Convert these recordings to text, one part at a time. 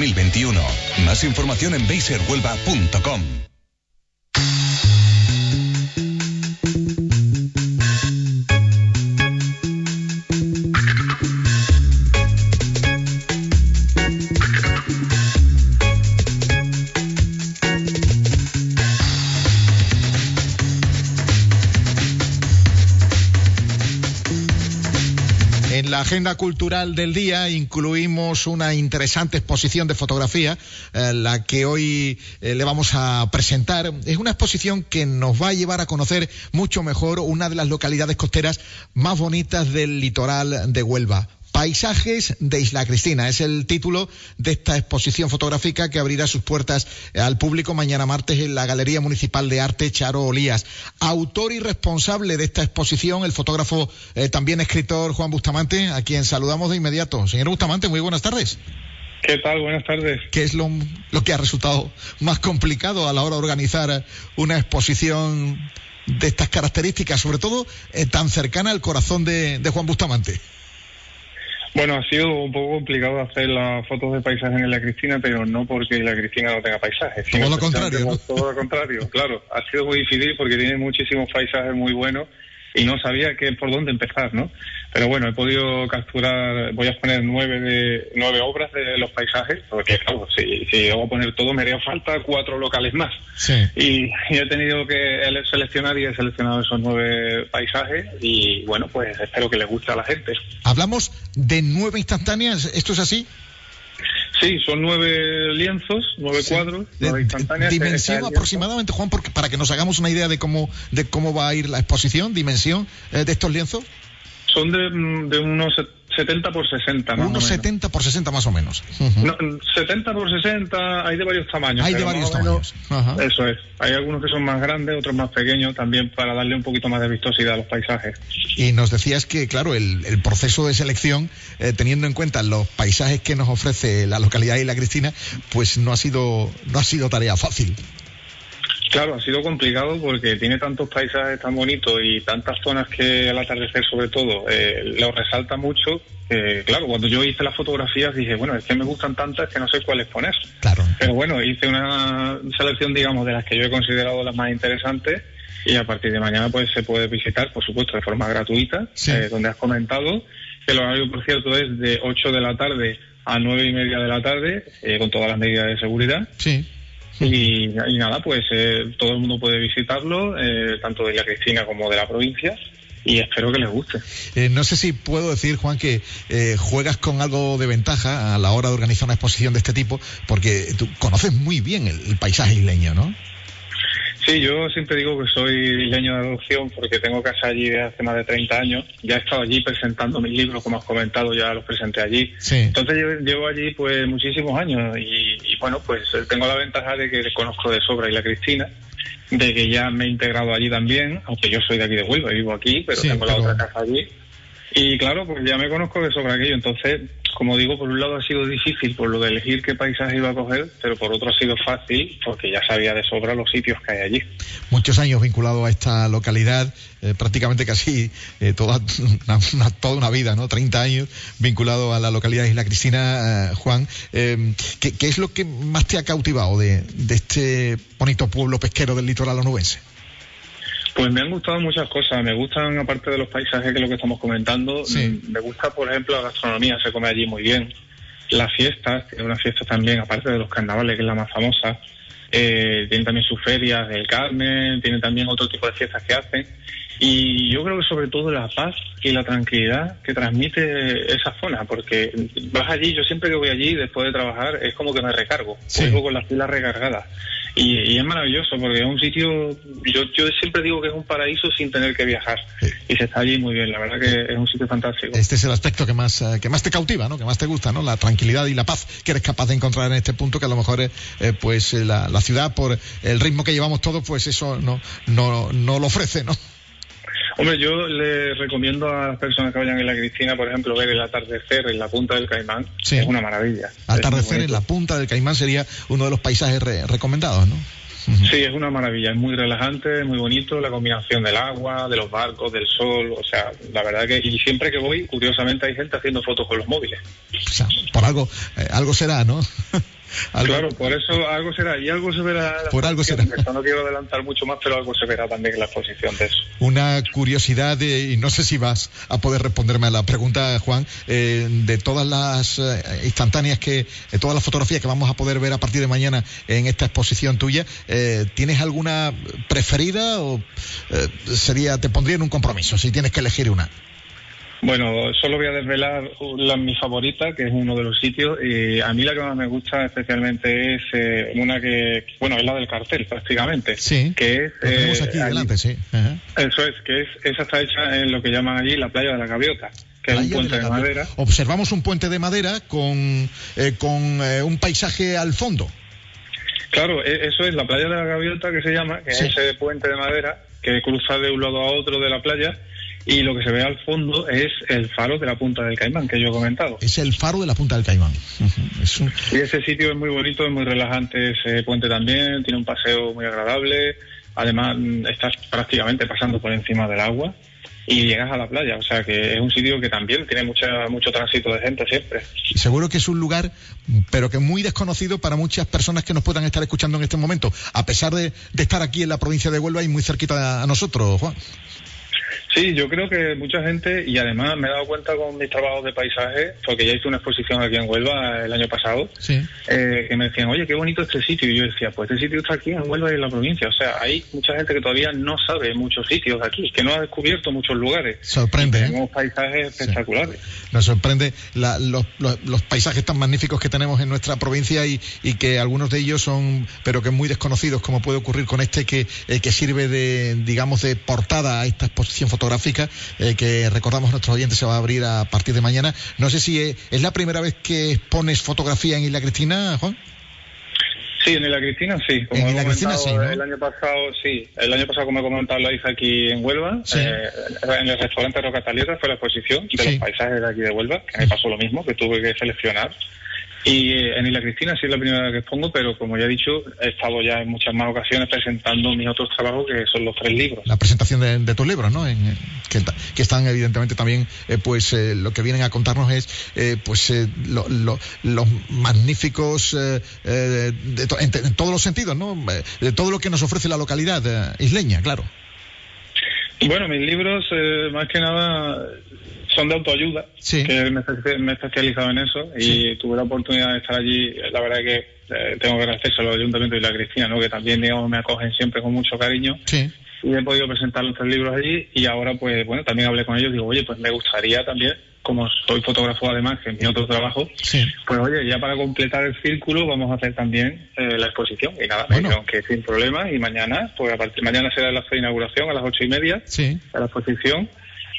2021. Más información en baserhuelva.com. agenda cultural del día incluimos una interesante exposición de fotografía, eh, la que hoy eh, le vamos a presentar. Es una exposición que nos va a llevar a conocer mucho mejor una de las localidades costeras más bonitas del litoral de Huelva. Paisajes de Isla Cristina. Es el título de esta exposición fotográfica que abrirá sus puertas al público mañana martes en la Galería Municipal de Arte Charo Olías. Autor y responsable de esta exposición, el fotógrafo, eh, también escritor Juan Bustamante, a quien saludamos de inmediato. Señor Bustamante, muy buenas tardes. ¿Qué tal? Buenas tardes. ¿Qué es lo, que ha resultado más complicado a la hora de organizar una exposición de estas características, sobre todo eh, tan cercana al corazón de Juan Bustamante? Bueno, ha sido un poco complicado hacer las fotos de paisajes en la Cristina, pero no porque la Cristina no tenga paisajes. Todo lo contrario. Todo lo contrario, claro. Ha sido muy difícil porque tiene muchísimos paisajes muy buenos y no sabía que por dónde empezar, ¿no? Pero bueno, he podido capturar, voy a poner nueve de nueve obras de los paisajes, porque claro, si, si voy a poner todo me haría falta cuatro locales más. Sí. Y, he tenido que seleccionar y he seleccionado esos nueve paisajes y bueno, pues espero que les guste a la gente. Hablamos de nueve instantáneas, ¿esto es así? Sí, son nueve lienzos, nueve cuadros, nueve instantáneas. Dimensión aproximadamente, Juan, porque, para que nos hagamos una idea de cómo, de cómo va a ir la exposición, dimensión eh, de estos lienzos. Son de, de unos 70 por 60 más Unos 70 por 60 más o menos. 70 por 60 hay de varios tamaños. Hay de varios tamaños. Eso es. Hay algunos que son más grandes, otros más pequeños, también para darle un poquito más de vistosidad a los paisajes. Y nos decías que, claro, el, proceso de selección, eh, teniendo en cuenta los paisajes que nos ofrece la localidad de la Cristina, pues no ha sido, no ha sido tarea fácil. Claro, ha sido complicado porque tiene tantos paisajes tan bonitos y tantas zonas que al atardecer sobre todo eh, lo resalta mucho. claro, cuando yo hice las fotografías dije, bueno, es que me gustan tantas que no sé cuáles poner. Claro. Pero bueno, hice una selección, digamos, de las que yo he considerado las más interesantes y a partir de mañana pues se puede visitar, por supuesto, de forma gratuita, eh, donde has comentado que el horario, por cierto, es de 8 de la tarde a 9 y media de la tarde, eh, con todas las medidas de seguridad. Sí. Y, nada, pues eh, todo el mundo puede visitarlo, eh, tanto de la Cristina como de la provincia y espero que les guste. Eh, no sé si puedo decir, Juan, que juegas con algo de ventaja a la hora de organizar una exposición de este tipo, porque tú conoces muy bien el paisaje isleño, ¿no? Sí, yo siempre digo que soy leño de adopción porque tengo casa allí desde hace más de 30 años. Ya he estado allí presentando mis libros, como has comentado, ya los presenté allí. Entonces llevo, allí pues muchísimos años y, bueno, pues tengo la ventaja de que conozco de sobra y la Cristina, de que ya me he integrado allí también, aunque yo soy de aquí de Huelva y vivo aquí, pero tengo la otra casa allí. Y claro, pues ya me conozco de sobra aquello. Entonces, como digo, por un lado ha sido difícil por lo de elegir qué paisaje iba a coger, pero por otro ha sido fácil porque ya sabía de sobra los sitios que hay allí. Muchos años vinculado a esta localidad, eh, prácticamente casi eh, toda, una, toda una vida, ¿no? 30 años vinculado a la localidad de Isla Cristina, eh, Juan. ¿qué, ¿qué, es lo que más te ha cautivado de, de este bonito pueblo pesquero del litoral onubense? Pues me han gustado muchas cosas. Me gustan, aparte de los paisajes, que es lo que estamos comentando, me gusta, por ejemplo, la gastronomía, se come allí muy bien. Las fiestas, tiene una fiesta también, aparte de los carnavales, que es la más famosa. Eh, tienen también sus ferias del Carmen, tienen también otro tipo de fiestas que hacen. Y yo creo que sobre todo la paz y la tranquilidad que transmite esa zona, porque vas allí, yo siempre que voy allí después de trabajar es como que me recargo, sí. con las pilas recargadas. Y, es maravilloso porque es un sitio, yo, yo siempre digo que es un paraíso sin tener que viajar. Y se está allí muy bien, la verdad que es un sitio fantástico. Este es el aspecto que más, eh, que más te cautiva, ¿no? que más te gusta, ¿no? la tranquilidad y la paz que eres capaz de encontrar en este punto, que a lo mejor es, eh, pues eh, la, la, ciudad, por el ritmo que llevamos todos, pues eso no, no, no lo ofrece, ¿no? Hombre, yo le recomiendo a las personas que vayan en la Cristina, por ejemplo, ver el atardecer en la punta del Caimán. Es una maravilla. Atardecer en la punta del Caimán sería uno de los paisajes recomendados, ¿no? Sí, es una maravilla, es muy relajante, es muy bonito, la combinación del agua, de los barcos, del sol, o sea, la verdad que, y siempre que voy, curiosamente hay gente haciendo fotos con los móviles. O sea, por algo, eh, algo será, ¿no? Claro, por eso algo será, y algo se verá. Por algo será. No quiero adelantar mucho más, pero algo se verá también en la exposición de eso. Una curiosidad, y no sé si vas a poder responderme a la pregunta, Juan, eh, de todas las eh, instantáneas que, todas las fotografías que vamos a poder ver a partir de mañana en esta exposición tuya, eh, ¿tienes alguna preferida o sería, te pondría en un compromiso si tienes que elegir una? Bueno, solo voy a desvelar la, mi favorita, que es uno de los sitios. Y a mí la que más me gusta especialmente es eh, una que, bueno, es la del cartel prácticamente. Sí. Que es. tenemos aquí delante, sí. Eso es, que es, esa está hecha en lo que llaman allí la playa de la Gaviota. Que es un puente de, madera. Observamos un puente de madera con, eh, con eh, un paisaje al fondo. Claro, e, eso es la playa de la Gaviota que se llama, que es ese puente de madera que cruza de un lado a otro de la playa y lo que se ve al fondo es el faro de la Punta del Caimán que yo he comentado. Es el faro de la Punta del Caimán. Y ese sitio es muy bonito, es muy relajante, ese puente también, tiene un paseo muy agradable, además estás prácticamente pasando por encima del agua y llegas a la playa, o sea que es un sitio que también tiene mucha, mucho tránsito de gente siempre. Y seguro que es un lugar, pero que muy desconocido para muchas personas que nos puedan estar escuchando en este momento, a pesar de, de estar aquí en la provincia de Huelva y muy cerquita a nosotros, Juan. Sí, yo creo que mucha gente, y además me he dado cuenta con mis trabajos de paisaje, porque ya hice una exposición aquí en Huelva el año pasado, eh, que me decían, oye, qué bonito este sitio. Y yo decía, pues este sitio está aquí en Huelva y en la provincia. O sea, hay mucha gente que todavía no sabe muchos sitios aquí, que no ha descubierto muchos lugares. Sorprende. ¿eh? Tenemos paisajes espectaculares. Nos sorprende los, paisajes tan magníficos que tenemos en nuestra provincia y, que algunos de ellos son, pero que muy desconocidos, como puede ocurrir con este que, eh, que sirve de, digamos, de portada a esta exposición fotográfica fotográfica eh, que recordamos a nuestros oyentes se va a abrir a partir de mañana. No sé si eh, es, la primera vez que pones fotografía en Isla Cristina, Juan. Sí, en Isla Cristina sí. en Isla Cristina sí. El año pasado sí. El año pasado, como he comentado, la hice aquí en Huelva. Eh, en el restaurante Roca Talieta fue la exposición de los paisajes de aquí de Huelva, que me pasó lo mismo, que tuve que seleccionar y eh, en Isla Cristina sí es la primera vez que expongo, pero como ya he dicho, he estado ya en muchas más ocasiones presentando mis otros trabajos, que son los tres libros. La presentación de, tus libros, ¿no? que, están evidentemente también, eh, pues eh, lo que vienen a contarnos es, pues los magníficos, en, todos los sentidos, ¿no? De todo lo que nos ofrece la localidad isleña, claro. Bueno, mis libros, más que nada, son de autoayuda, que me, he especializado en eso y tuve la oportunidad de estar allí. La verdad que eh, tengo que agradecer a los ayuntamientos y la Cristina, ¿no? que también digamos, me acogen siempre con mucho cariño. Y he podido presentar los tres libros allí y ahora, pues bueno, también hablé con ellos. Digo, oye, pues me gustaría también, como soy fotógrafo además, que es mi otro trabajo, pues oye, ya para completar el círculo vamos a hacer también eh, la exposición. Y nada, bueno. aunque sin problema. Y mañana, pues a partir mañana será la inauguración a las ocho y media de la exposición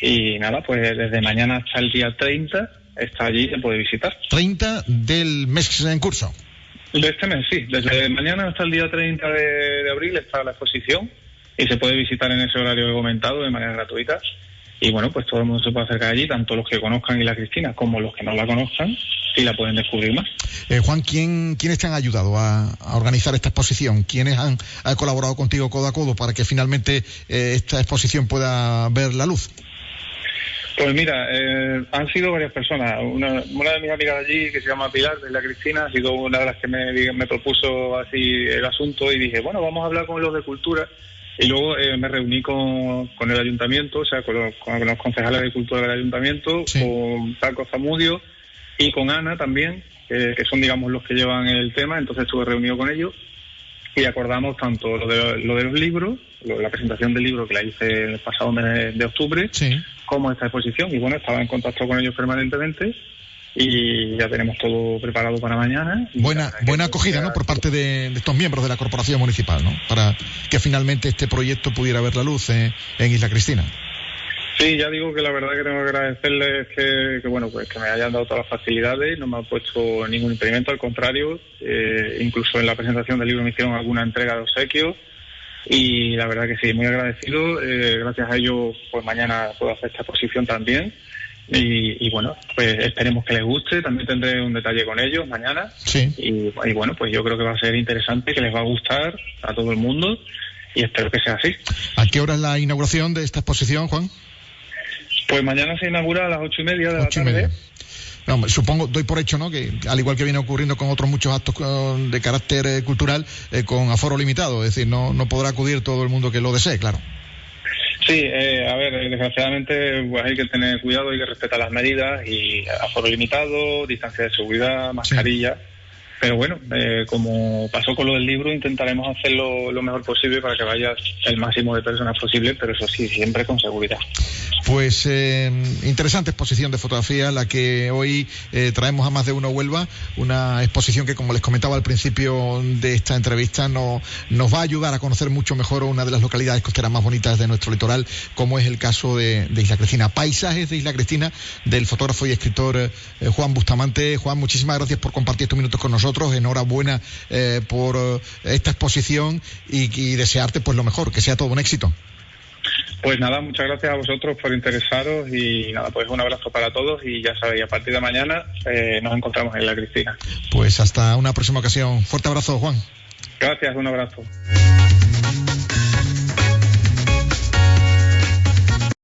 y nada, pues desde mañana hasta el día 30 está allí, se puede visitar. ¿30 del mes en curso? De este mes, sí. Desde mañana hasta el día 30 de, abril está la exposición y se puede visitar en ese horario que he comentado de manera gratuita. Y bueno, pues todo el mundo se puede acercar allí, tanto los que conozcan y la Cristina como los que no la conozcan, y la pueden descubrir más. Eh, Juan, ¿quién, ¿quiénes te han ayudado a, organizar esta exposición? ¿Quiénes han, colaborado contigo codo a codo para que finalmente eh, esta exposición pueda ver la luz? Pues mira, eh, han sido varias personas. Una, de mis amigas de allí, que se llama Pilar, de la Cristina, ha sido una de las que me, propuso así el asunto y dije, bueno, vamos a hablar con los de cultura. Y luego eh, me reuní con, el ayuntamiento, o sea, con los, concejales de cultura del ayuntamiento, con Paco Zamudio y con Ana también, que son, digamos, los que llevan el tema. Entonces estuve reunido con ellos y acordamos tanto lo de, lo de los libros, la presentación del libro que la hice el pasado mes de octubre, como esta exposición. Y bueno, estaba en contacto con ellos permanentemente y ya tenemos todo preparado para mañana. Buena, buena acogida, ¿no? Por parte de, estos miembros de la corporación municipal, ¿no? Para que finalmente este proyecto pudiera ver la luz en Isla Cristina. Sí, ya digo que la verdad que tengo que agradecerles que, bueno, pues que me hayan dado todas las facilidades, no me han puesto ningún impedimento, al contrario, eh, incluso en la presentación del libro me hicieron alguna entrega de obsequios y la verdad que sí, muy agradecido, eh, gracias a ellos pues mañana puedo hacer esta exposición también Y, bueno, pues esperemos que les guste. También tendré un detalle con ellos mañana. Sí. Y, y, bueno, pues yo creo que va a ser interesante, que les va a gustar a todo el mundo y espero que sea así. ¿A qué hora es la inauguración de esta exposición, Juan? Pues mañana se inaugura a las ocho y media de la tarde. supongo, doy por hecho, ¿no? Que al igual que viene ocurriendo con otros muchos actos de carácter eh, cultural, eh, con aforo limitado, es decir, no, no podrá acudir todo el mundo que lo desee, claro. Sí, eh, a ver, desgraciadamente pues hay que tener cuidado, hay que respetar las medidas y aforo limitado, distancia de seguridad, mascarilla. Pero bueno, eh, como pasó con lo del libro, intentaremos hacerlo lo mejor posible para que vaya el máximo de personas posible, pero eso sí, siempre con seguridad. Pues eh, interesante exposición de fotografía la que hoy eh, traemos a más de uno Huelva, una exposición que como les comentaba al principio de esta entrevista no, nos va a ayudar a conocer mucho mejor una de las localidades costeras más bonitas de nuestro litoral, como es el caso de, Isla Cristina. Paisajes de Isla Cristina del fotógrafo y escritor Juan Bustamante. Juan, muchísimas gracias por compartir estos minutos con nosotros. Enhorabuena por esta exposición y, y desearte pues lo mejor, que sea todo un éxito. Pues nada, muchas gracias a vosotros por interesaros y nada, pues un abrazo para todos y ya sabéis, a partir de mañana eh, nos encontramos en la Cristina. Pues hasta una próxima ocasión. Fuerte abrazo, Juan. Gracias, un abrazo.